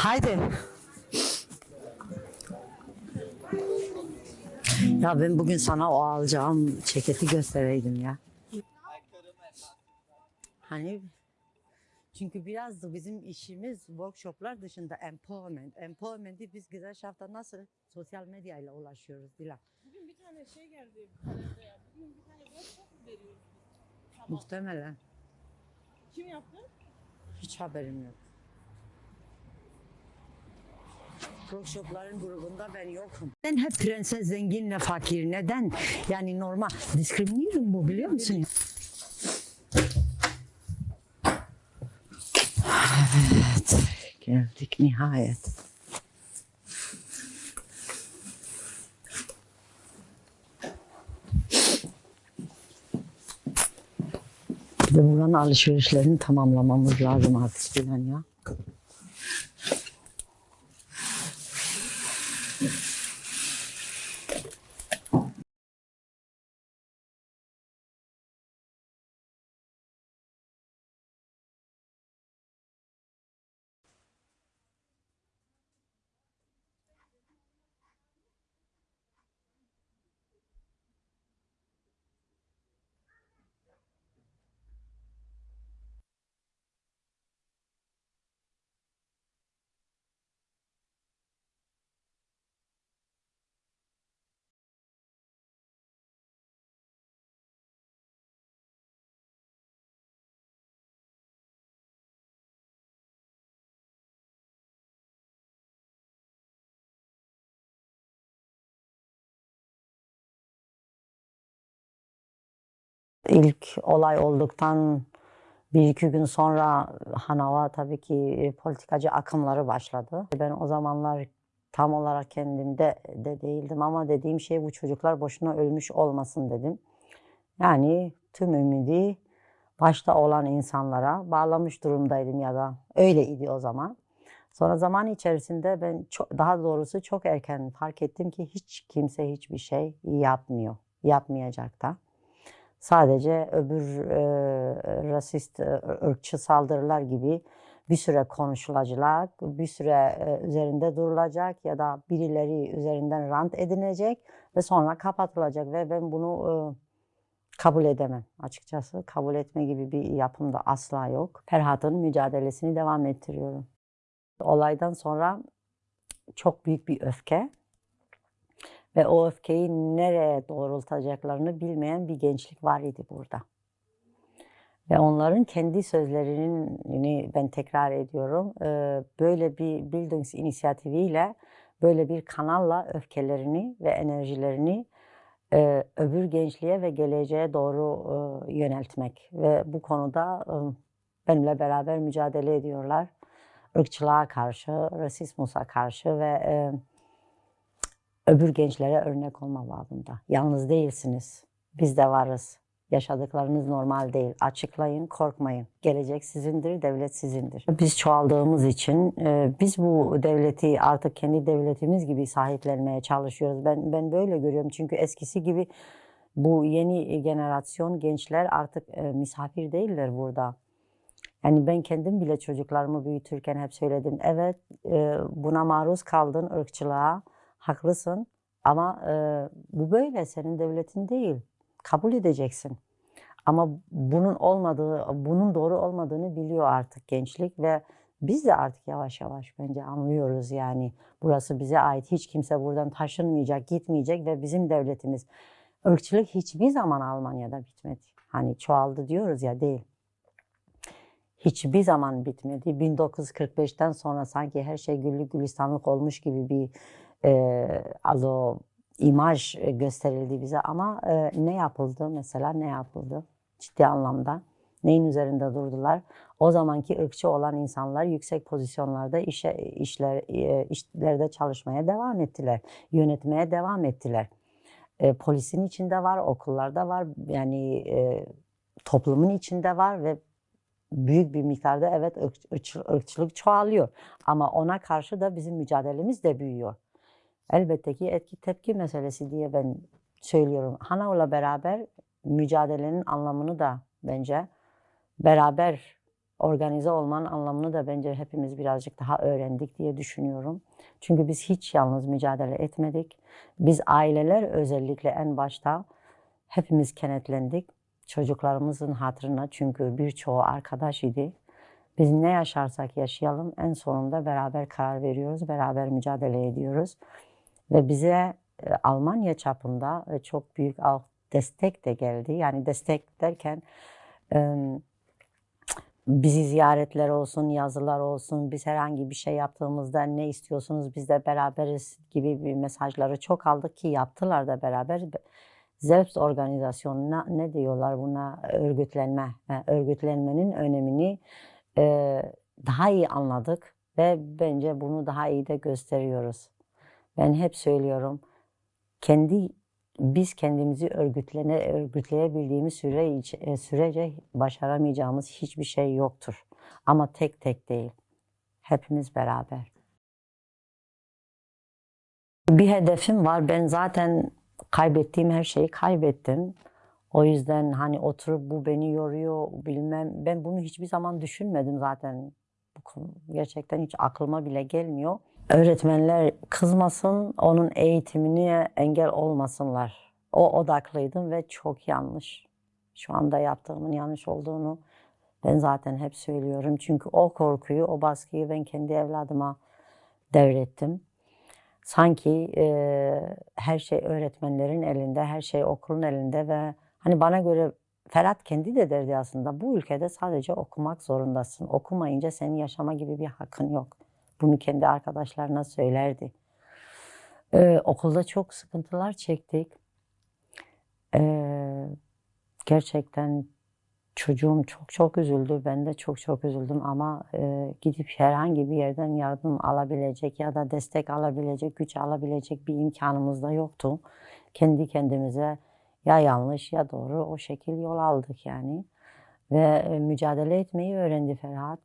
Haydi. Ya ben bugün sana o alacağım ceketi göstereydim ya. Hani çünkü biraz da bizim işimiz workshoplar dışında empowerment. Empowerment'i biz güzel şafta nasıl sosyal medyayla ulaşıyoruz Dilan. Bugün bir tane şey geldi. Bugün bir tane workshop mu veriyoruz? Tamam. Muhtemelen. Kim yaptı? Hiç haberim yok. Workshopların grubunda ben yokum. Ben hep prenses zenginle fakir. Neden? Yani normal. Discrimination bu biliyor musun? Evet. Geldik nihayet. Bir buranın alışverişlerini tamamlamamız lazım artık Dilan ya. İlk olay olduktan bir iki gün sonra Hanava tabii ki politikacı akımları başladı. Ben o zamanlar tam olarak kendimde de değildim ama dediğim şey bu çocuklar boşuna ölmüş olmasın dedim. Yani tüm ümidi başta olan insanlara bağlamış durumdaydım ya da öyleydi o zaman. Sonra zaman içerisinde ben çok, daha doğrusu çok erken fark ettim ki hiç kimse hiçbir şey yapmıyor, yapmayacak da. Sadece öbür e, rasist, e, ırkçı saldırılar gibi bir süre konuşulacak, bir süre e, üzerinde durulacak ya da birileri üzerinden rant edinecek ve sonra kapatılacak ve ben bunu e, kabul edemem açıkçası. Kabul etme gibi bir yapım da asla yok. Ferhat'ın mücadelesini devam ettiriyorum. Olaydan sonra çok büyük bir öfke ve o öfkeyi nereye doğrultacaklarını bilmeyen bir gençlik var idi burada. Ve onların kendi sözlerini ben tekrar ediyorum. Böyle bir Bildungs inisiyatifiyle, böyle bir kanalla öfkelerini ve enerjilerini öbür gençliğe ve geleceğe doğru yöneltmek. Ve bu konuda benimle beraber mücadele ediyorlar. Irkçılığa karşı, rasizmusa karşı ve öbür gençlere örnek olma babında. Yalnız değilsiniz. Biz de varız. Yaşadıklarınız normal değil. Açıklayın, korkmayın. Gelecek sizindir, devlet sizindir. Biz çoğaldığımız için e, biz bu devleti artık kendi devletimiz gibi sahiplenmeye çalışıyoruz. Ben ben böyle görüyorum çünkü eskisi gibi bu yeni jenerasyon gençler artık e, misafir değiller burada. Yani ben kendim bile çocuklarımı büyütürken hep söyledim. Evet e, buna maruz kaldın ırkçılığa, haklısın ama e, bu böyle senin devletin değil. Kabul edeceksin. Ama bunun olmadığı, bunun doğru olmadığını biliyor artık gençlik ve biz de artık yavaş yavaş bence anlıyoruz yani. Burası bize ait. Hiç kimse buradan taşınmayacak, gitmeyecek ve bizim devletimiz. Irkçılık hiçbir zaman Almanya'da bitmedi. Hani çoğaldı diyoruz ya değil hiçbir zaman bitmedi. 1945'ten sonra sanki her şey güllük gülistanlık olmuş gibi bir e, also imaj gösterildi bize ama e, ne yapıldı mesela ne yapıldı ciddi anlamda? Neyin üzerinde durdular? O zamanki ırkçı olan insanlar yüksek pozisyonlarda işe işler e, işlerde çalışmaya devam ettiler yönetmeye devam ettiler. E, polisin içinde var okullarda var yani e, toplumun içinde var ve büyük bir miktarda evet ırkçı- ırkçılık çoğalıyor. Ama ona karşı da bizim mücadelemiz de büyüyor. Elbette ki etki tepki meselesi diye ben söylüyorum. Hanav'la beraber mücadelenin anlamını da bence beraber organize olmanın anlamını da bence hepimiz birazcık daha öğrendik diye düşünüyorum. Çünkü biz hiç yalnız mücadele etmedik. Biz aileler özellikle en başta hepimiz kenetlendik. Çocuklarımızın hatırına çünkü birçoğu arkadaş idi. Biz ne yaşarsak yaşayalım en sonunda beraber karar veriyoruz, beraber mücadele ediyoruz. Ve bize e, Almanya çapında e, çok büyük destek de geldi. Yani destek derken bizi ziyaretler olsun, yazılar olsun, biz herhangi bir şey yaptığımızda ne istiyorsunuz biz de beraberiz gibi bir mesajları çok aldık ki yaptılar da beraber. Selbst organizasyonuna ne diyorlar buna örgütlenme, e, örgütlenmenin önemini daha iyi anladık ve bence bunu daha iyi de gösteriyoruz. Ben hep söylüyorum kendi biz kendimizi örgütlene, örgütleyebildiğimiz süre, e, sürece başaramayacağımız hiçbir şey yoktur. Ama tek tek değil. Hepimiz beraber. Bir hedefim var. Ben zaten kaybettiğim her şeyi kaybettim. O yüzden hani oturup bu beni yoruyor bilmem. Ben bunu hiçbir zaman düşünmedim zaten. Gerçekten hiç aklıma bile gelmiyor. Öğretmenler kızmasın, onun eğitimine engel olmasınlar. O odaklıydım ve çok yanlış. Şu anda yaptığımın yanlış olduğunu ben zaten hep söylüyorum. Çünkü o korkuyu, o baskıyı ben kendi evladıma devrettim. Sanki e, her şey öğretmenlerin elinde, her şey okulun elinde ve hani bana göre Ferhat kendi de derdi aslında bu ülkede sadece okumak zorundasın. Okumayınca senin yaşama gibi bir hakkın yok. Bunu kendi arkadaşlarına söylerdi. Ee, okulda çok sıkıntılar çektik. Ee, gerçekten çocuğum çok çok üzüldü. Ben de çok çok üzüldüm ama e, gidip herhangi bir yerden yardım alabilecek ya da destek alabilecek, güç alabilecek bir imkanımız da yoktu. Kendi kendimize ya yanlış ya doğru o şekil yol aldık yani. Ve e, mücadele etmeyi öğrendi Ferhat.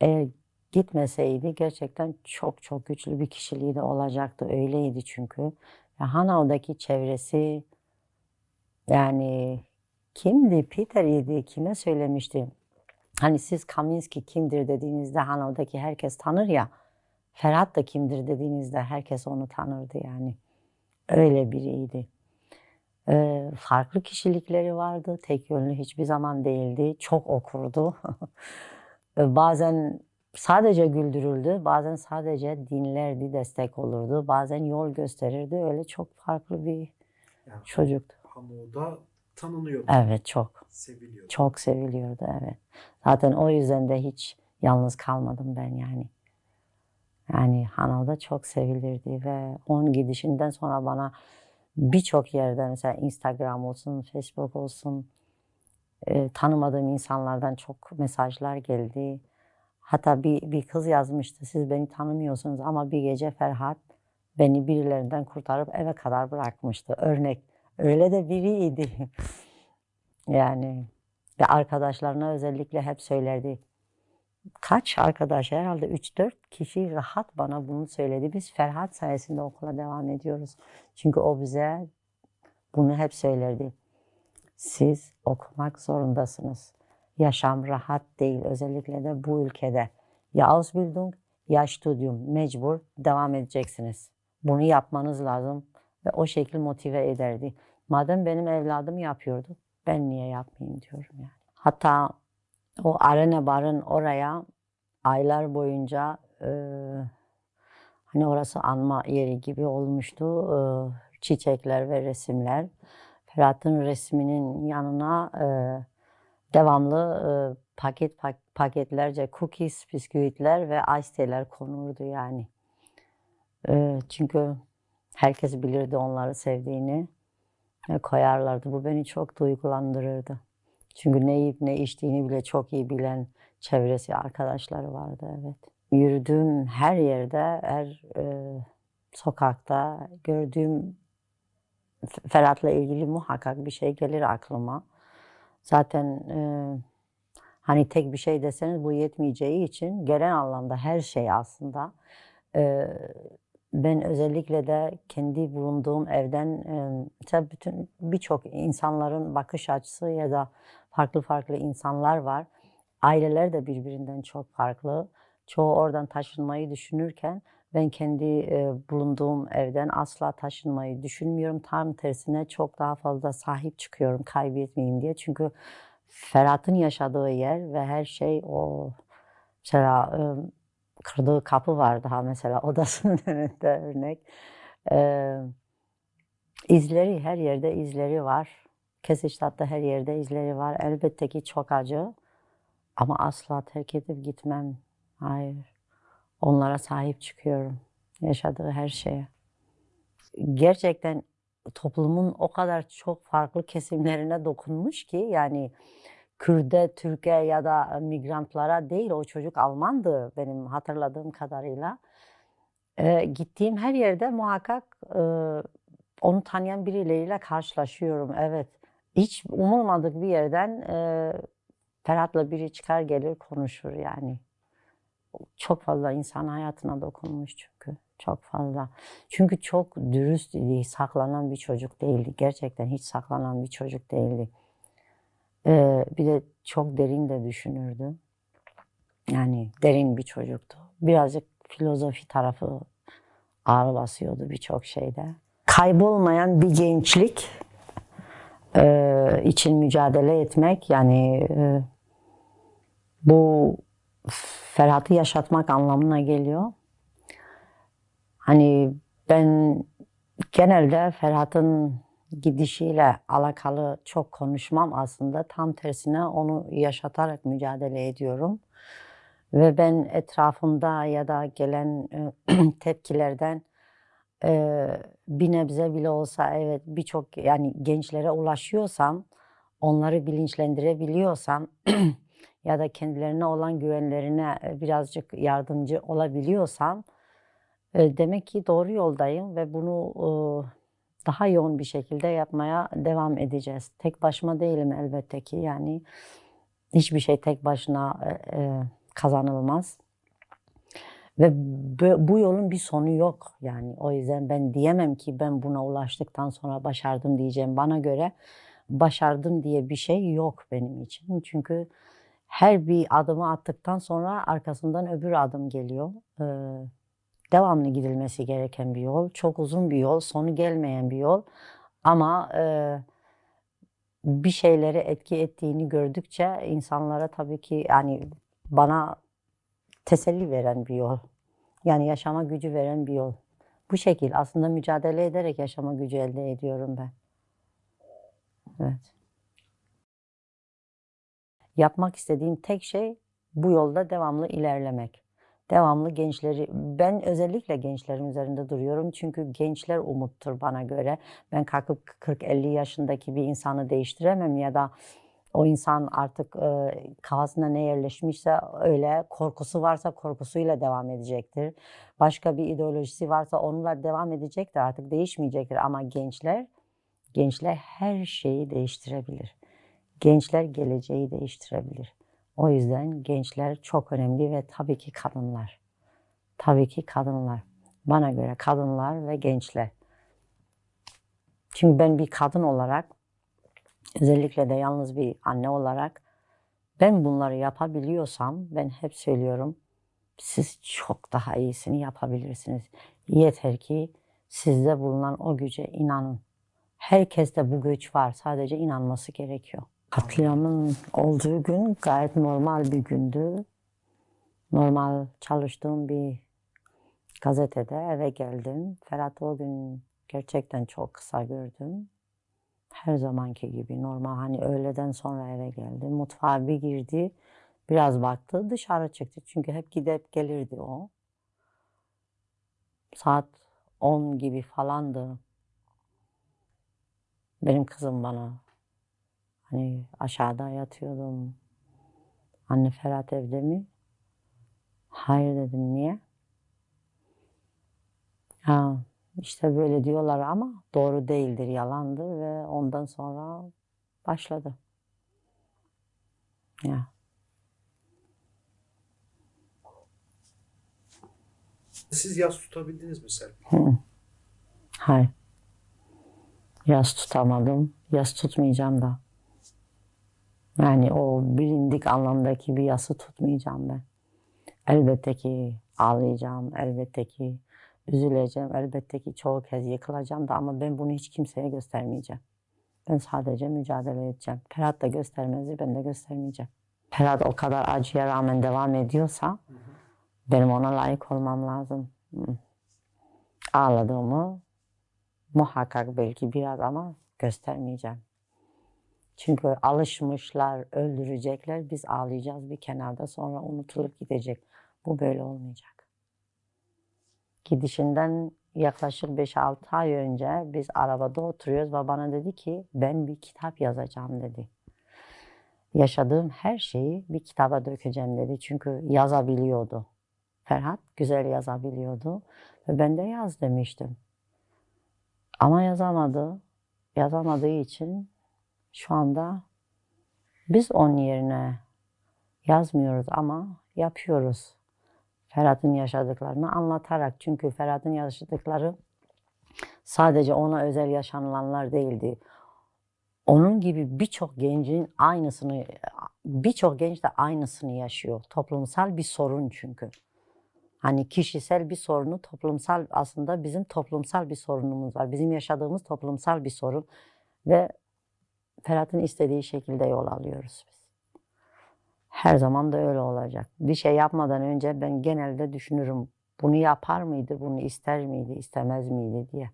Eğer gitmeseydi gerçekten çok çok güçlü bir kişiliği de olacaktı. Öyleydi çünkü. Ve Hanau'daki çevresi yani kimdi? Peter idi. Kime söylemişti? Hani siz Kaminski kimdir dediğinizde Hanau'daki herkes tanır ya. Ferhat da kimdir dediğinizde herkes onu tanırdı yani. Öyle biriydi. Ee, farklı kişilikleri vardı. Tek yönlü hiçbir zaman değildi. Çok okurdu. Bazen sadece güldürüldü, bazen sadece dinlerdi, destek olurdu, bazen yol gösterirdi. Öyle çok farklı bir Yani çocuktu. Hamu'da tanınıyordu, Evet çok, seviliyordu. çok seviliyordu evet. Zaten o yüzden de hiç yalnız kalmadım ben yani. Yani Hanau'da çok sevilirdi ve onun gidişinden sonra bana birçok yerde mesela Instagram olsun, Facebook olsun e, tanımadığım insanlardan çok mesajlar geldi. Hatta bir, bir kız yazmıştı, siz beni tanımıyorsunuz ama bir gece Ferhat beni birilerinden kurtarıp eve kadar bırakmıştı. Örnek, öyle de biriydi. yani ve arkadaşlarına özellikle hep söylerdi. Kaç arkadaş herhalde 3-4 kişi rahat bana bunu söyledi. Biz Ferhat sayesinde okula devam ediyoruz. Çünkü o bize bunu hep söylerdi. Siz okumak zorundasınız. Yaşam rahat değil özellikle de bu ülkede. Ya Ausbildung ya Studium mecbur devam edeceksiniz. Bunu yapmanız lazım ve o şekil motive ederdi. Madem benim evladım yapıyordu ben niye yapmayayım diyorum yani. Hatta o Arena Bar'ın oraya aylar boyunca e, hani orası anma yeri gibi olmuştu. E, çiçekler ve resimler. Ferhat'ın resminin yanına e, devamlı e, paket pak- paketlerce cookies, bisküvitler ve ice tea'ler konurdu yani. E, çünkü herkes bilirdi onları sevdiğini ve koyarlardı. Bu beni çok duygulandırırdı. Çünkü ne yiyip ne içtiğini bile çok iyi bilen çevresi, arkadaşları vardı evet. Yürüdüğüm her yerde, her e, sokakta gördüğüm Ferhat'la ilgili muhakkak bir şey gelir aklıma. Zaten e, hani tek bir şey deseniz bu yetmeyeceği için gelen anlamda her şey aslında. E, ben özellikle de kendi bulunduğum evden e, mesela bütün birçok insanların bakış açısı ya da farklı farklı insanlar var. aileler de birbirinden çok farklı. Çoğu oradan taşınmayı düşünürken ben kendi e, bulunduğum evden asla taşınmayı düşünmüyorum. Tam tersine çok daha fazla sahip çıkıyorum kaybetmeyeyim diye. Çünkü Ferhat'ın yaşadığı yer ve her şey o mesela e, kırdığı kapı var daha mesela odasının önünde örnek. E, izleri her yerde izleri var. Kesiştat'ta her yerde izleri var. Elbette ki çok acı ama asla terk edip gitmem. Hayır. Onlara sahip çıkıyorum. Yaşadığı her şeye. Gerçekten toplumun o kadar çok farklı kesimlerine dokunmuş ki yani Kürde, Türkiye ya da migrantlara değil o çocuk Almandı benim hatırladığım kadarıyla. Ee, gittiğim her yerde muhakkak e, onu tanıyan birileriyle karşılaşıyorum. Evet. Hiç umulmadık bir yerden e, Ferhat'la biri çıkar gelir konuşur yani. Çok fazla insan hayatına dokunmuş çünkü. Çok fazla. Çünkü çok dürüst idi, saklanan bir çocuk değildi. Gerçekten hiç saklanan bir çocuk değildi. Ee, bir de çok derin de düşünürdü. Yani derin bir çocuktu. Birazcık filozofi tarafı ağır basıyordu birçok şeyde. Kaybolmayan bir gençlik e, için mücadele etmek yani e, bu Ferhat'ı yaşatmak anlamına geliyor. Hani ben genelde Ferhat'ın gidişiyle alakalı çok konuşmam aslında. Tam tersine onu yaşatarak mücadele ediyorum. Ve ben etrafımda ya da gelen e, tepkilerden e, bir nebze bile olsa evet birçok yani gençlere ulaşıyorsam, onları bilinçlendirebiliyorsam ya da kendilerine olan güvenlerine e, birazcık yardımcı olabiliyorsam e, demek ki doğru yoldayım ve bunu e, daha yoğun bir şekilde yapmaya devam edeceğiz. Tek başıma değilim elbette ki yani hiçbir şey tek başına kazanılmaz. Ve bu yolun bir sonu yok yani o yüzden ben diyemem ki ben buna ulaştıktan sonra başardım diyeceğim. Bana göre başardım diye bir şey yok benim için. Çünkü her bir adımı attıktan sonra arkasından öbür adım geliyor. Ee, devamlı gidilmesi gereken bir yol. Çok uzun bir yol, sonu gelmeyen bir yol. Ama e, bir şeylere etki ettiğini gördükçe insanlara tabii ki yani bana teselli veren bir yol. Yani yaşama gücü veren bir yol. Bu şekil aslında mücadele ederek yaşama gücü elde ediyorum ben. Evet. Yapmak istediğim tek şey bu yolda devamlı ilerlemek. Devamlı gençleri, ben özellikle gençlerin üzerinde duruyorum çünkü gençler umuttur bana göre. Ben kalkıp 40-50 yaşındaki bir insanı değiştiremem ya da o insan artık e, kafasına ne yerleşmişse öyle korkusu varsa korkusuyla devam edecektir. Başka bir ideolojisi varsa onunla devam edecektir artık değişmeyecektir ama gençler gençler her şeyi değiştirebilir. Gençler geleceği değiştirebilir. O yüzden gençler çok önemli ve tabii ki kadınlar. Tabii ki kadınlar. Bana göre kadınlar ve gençler. Çünkü ben bir kadın olarak özellikle de yalnız bir anne olarak ben bunları yapabiliyorsam ben hep söylüyorum siz çok daha iyisini yapabilirsiniz. Yeter ki sizde bulunan o güce inanın. Herkeste bu güç var. Sadece inanması gerekiyor. Katliamın olduğu gün gayet normal bir gündü. Normal çalıştığım bir gazetede eve geldim. Ferhat o gün gerçekten çok kısa gördüm. Her zamanki gibi normal hani öğleden sonra eve geldi. Mutfağa bir girdi. Biraz baktı dışarı çıktı. Çünkü hep gidip gelirdi o. Saat 10 gibi falandı. Benim kızım bana hani aşağıda yatıyordum. Anne Ferhat evde mi? Hayır dedim niye? Ha, işte böyle diyorlar ama doğru değildir, yalandır ve ondan sonra başladı. Ya. Siz yas tutabildiniz mi Serpil? Hayır. Yas tutamadım. Yas tutmayacağım da. Yani o bilindik anlamdaki bir yası tutmayacağım ben. Elbette ki ağlayacağım, elbette ki üzüleceğim, elbette ki çoğu kez yıkılacağım da ama ben bunu hiç kimseye göstermeyeceğim. Ben sadece mücadele edeceğim. Ferhat da göstermezi, ben de göstermeyeceğim. Ferhat o kadar acıya rağmen devam ediyorsa benim ona layık olmam lazım. Hı. Ağladığımı muhakkak belki biraz ama göstermeyeceğim. Çünkü alışmışlar, öldürecekler, biz ağlayacağız bir kenarda sonra unutulup gidecek. Bu böyle olmayacak. Gidişinden yaklaşık 5-6 ay önce biz arabada oturuyoruz ve bana dedi ki ben bir kitap yazacağım dedi. Yaşadığım her şeyi bir kitaba dökeceğim dedi. Çünkü yazabiliyordu. Ferhat güzel yazabiliyordu ve ben de yaz demiştim. Ama yazamadı. Yazamadığı için şu anda biz onun yerine yazmıyoruz ama yapıyoruz. Ferhat'ın yaşadıklarını anlatarak. Çünkü Ferhat'ın yaşadıkları sadece ona özel yaşanılanlar değildi. Onun gibi birçok gencin aynısını, birçok genç de aynısını yaşıyor. Toplumsal bir sorun çünkü. Hani kişisel bir sorunu toplumsal aslında bizim toplumsal bir sorunumuz var. Bizim yaşadığımız toplumsal bir sorun ve Ferhat'ın istediği şekilde yol alıyoruz biz. Her zaman da öyle olacak. Bir şey yapmadan önce ben genelde düşünürüm. Bunu yapar mıydı, bunu ister miydi, istemez miydi diye.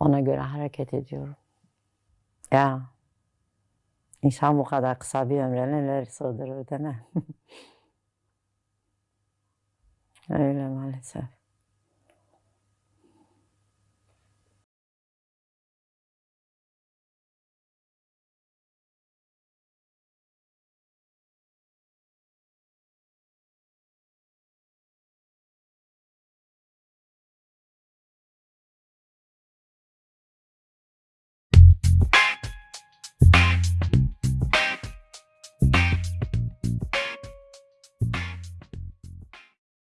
Ona göre hareket ediyorum. Ya insan bu kadar kısa bir ömre neler sığdırır değil mi? öyle maalesef.